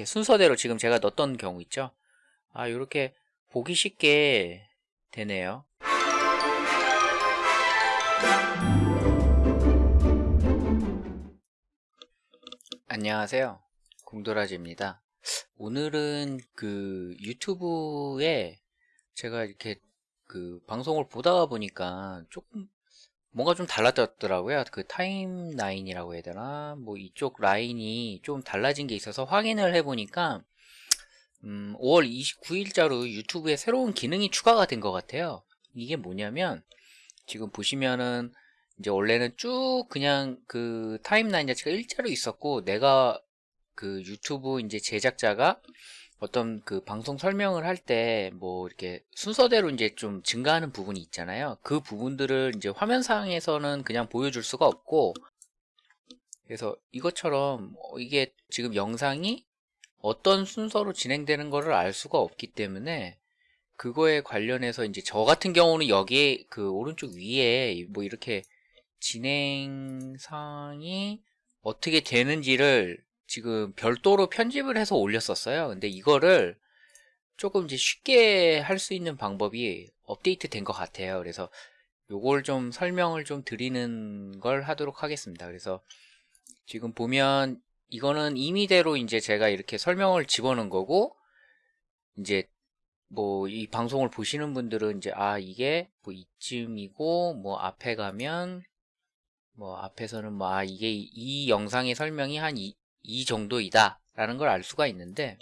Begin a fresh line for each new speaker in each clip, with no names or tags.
이렇게 순서대로 지금 제가 넣었던 경우 있죠? 아 이렇게 보기 쉽게 되네요. 안녕하세요. 공도라지입니다. 오늘은 그 유튜브에 제가 이렇게 그 방송을 보다가 보니까 조금 뭔가 좀 달라졌더라고요. 그 타임라인이라고 해야 되나? 뭐 이쪽 라인이 좀 달라진 게 있어서 확인을 해 보니까 음, 5월 29일자로 유튜브에 새로운 기능이 추가가 된 것 같아요. 이게 뭐냐면 지금 보시면은 이제 원래는 쭉 그냥 그 타임라인 자체가 일자로 있었고 내가 그 유튜브 이제 제작자가 어떤 그 방송 설명을 할 때 뭐 이렇게 순서대로 이제 좀 증가하는 부분이 있잖아요. 그 부분들을 이제 화면상에서는 그냥 보여줄 수가 없고 그래서 이것처럼 이게 지금 영상이 어떤 순서로 진행되는 것을 알 수가 없기 때문에 그거에 관련해서 이제 저 같은 경우는 여기에 그 오른쪽 위에 뭐 이렇게 진행상이 어떻게 되는지를 지금 별도로 편집을 해서 올렸었어요. 근데 이거를 조금 이제 쉽게 할 수 있는 방법이 업데이트 된 것 같아요. 그래서 요걸 좀 설명을 좀 드리는 걸 하도록 하겠습니다. 그래서 지금 보면 이거는 임의대로 이제 제가 이렇게 설명을 집어넣은 거고 이제 뭐 이 방송을 보시는 분들은 이제 아 이게 뭐 이쯤이고 뭐 앞에 가면 뭐 앞에서는 뭐 아 이게 이 영상의 설명이 한 이, 이 정도이다 라는 걸 알 수가 있는데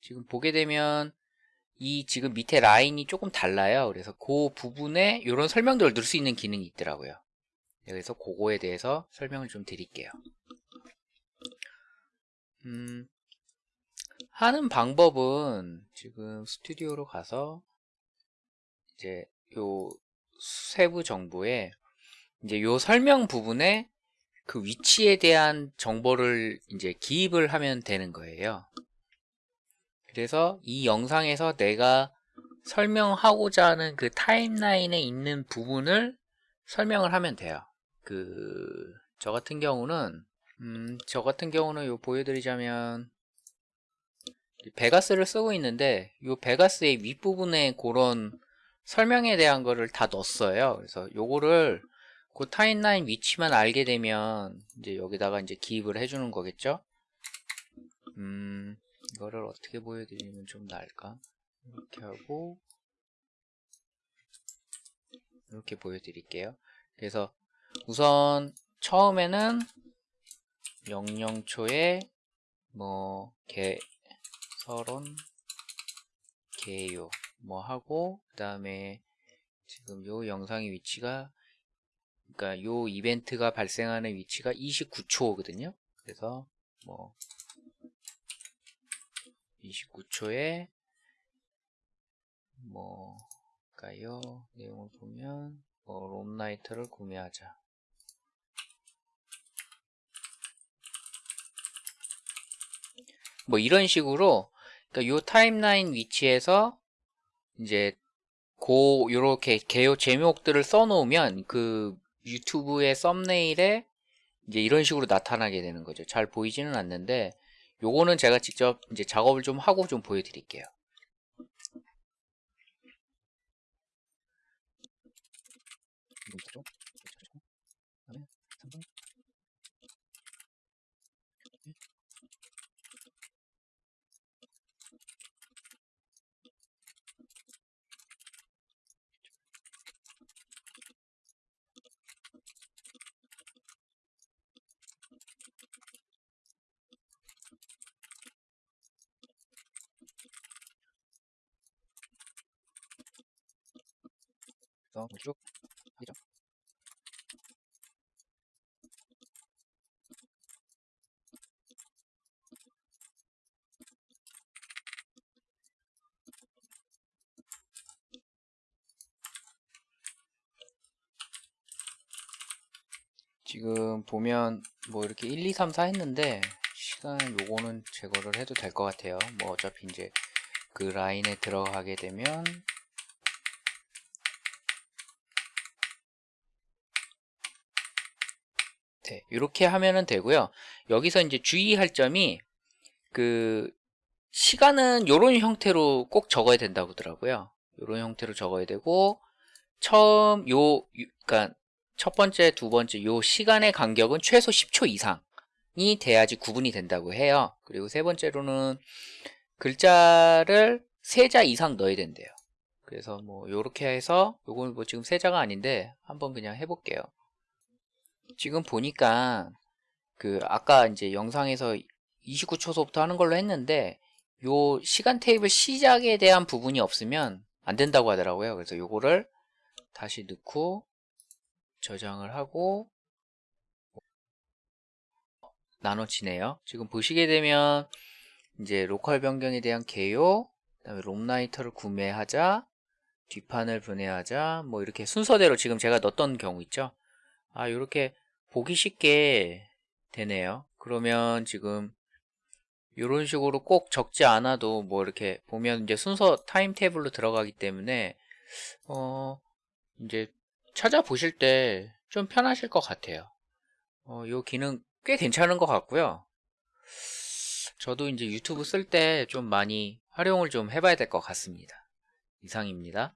지금 보게 되면 이 지금 밑에 라인이 조금 달라요. 그래서 그 부분에 이런 설명들을 넣을 수 있는 기능이 있더라고요. 그래서 그거에 대해서 설명을 좀 드릴게요. 음, 하는 방법은 지금 스튜디오로 가서 이제 요 세부 정보에 이제 요 설명 부분에 그 위치에 대한 정보를 이제 기입을 하면 되는 거예요. 그래서 이 영상에서 내가 설명하고자 하는 그 타임라인에 있는 부분을 설명을 하면 돼요. 그, 저 같은 경우는, 음, 저 같은 경우는 요 보여드리자면, 베가스를 쓰고 있는데, 요 베가스의 윗부분에 그런 설명에 대한 거를 다 넣었어요. 그래서 요거를 그 타임라인 위치만 알게 되면 이제 여기다가 이제 기입을 해주는 거겠죠? 음 이거를 어떻게 보여드리면 좀 나을까? 이렇게 하고 이렇게 보여드릴게요. 그래서 우선 처음에는 00초에 뭐 개, 서론 개요 뭐 하고 그 다음에 지금 요 영상의 위치가 그러니까 요 이벤트가 발생하는 위치가 29초거든요. 그래서 뭐 29초에 뭐까요? 내용을 보면 뭐 롬나이트를 구매하자. 뭐 이런 식으로 그러니까 요 타임라인 위치에서 이제 고 요렇게 개요 제목들을 써놓으면 그 유튜브의 썸네일에 이제 이런 식으로 나타나게 되는 거죠. 잘 보이지는 않는데 요거는 제가 직접 이제 작업을 좀 하고 좀 보여드릴게요. 그래서 쭉 하죠. 지금 보면 뭐 이렇게 1, 2, 3, 4 했는데 시간 요거는 제거를 해도 될 것 같아요 뭐 어차피 이제 그 라인에 들어가게 되면 네, 이렇게 하면은 되고요. 여기서 이제 주의할 점이 그 시간은 요런 형태로 꼭 적어야 된다고 하더라고요. 요런 형태로 적어야 되고 처음 요 그러니까 첫 번째, 두 번째 요 시간의 간격은 최소 10초 이상이 돼야지 구분이 된다고 해요. 그리고 세 번째로는 글자를 세자 이상 넣어야 된대요. 그래서 뭐 요렇게 해서 요건 뭐 지금 세 자가 아닌데 한번 그냥 해볼게요. 지금 보니까 그 아까 이제 영상에서 29초서부터 하는 걸로 했는데 요 시간 테이블 시작에 대한 부분이 없으면 안 된다고 하더라고요. 그래서 요거를 다시 넣고 저장을 하고 나눠지네요. 지금 보시게 되면 이제 로컬 변경에 대한 개요, 그 다음에 ROM writer를 구매하자, 뒷판을 분해하자, 뭐 이렇게 순서대로 지금 제가 넣었던 경우 있죠. 아, 이렇게 보기 쉽게 되네요. 그러면 지금 이런 식으로 꼭 적지 않아도 뭐 이렇게 보면 이제 순서 타임 테이블로 들어가기 때문에 어 이제 찾아보실 때 좀 편하실 것 같아요. 어, 요 기능 꽤 괜찮은 것 같고요. 저도 이제 유튜브 쓸 때 좀 많이 활용을 좀 해봐야 될 것 같습니다. 이상입니다.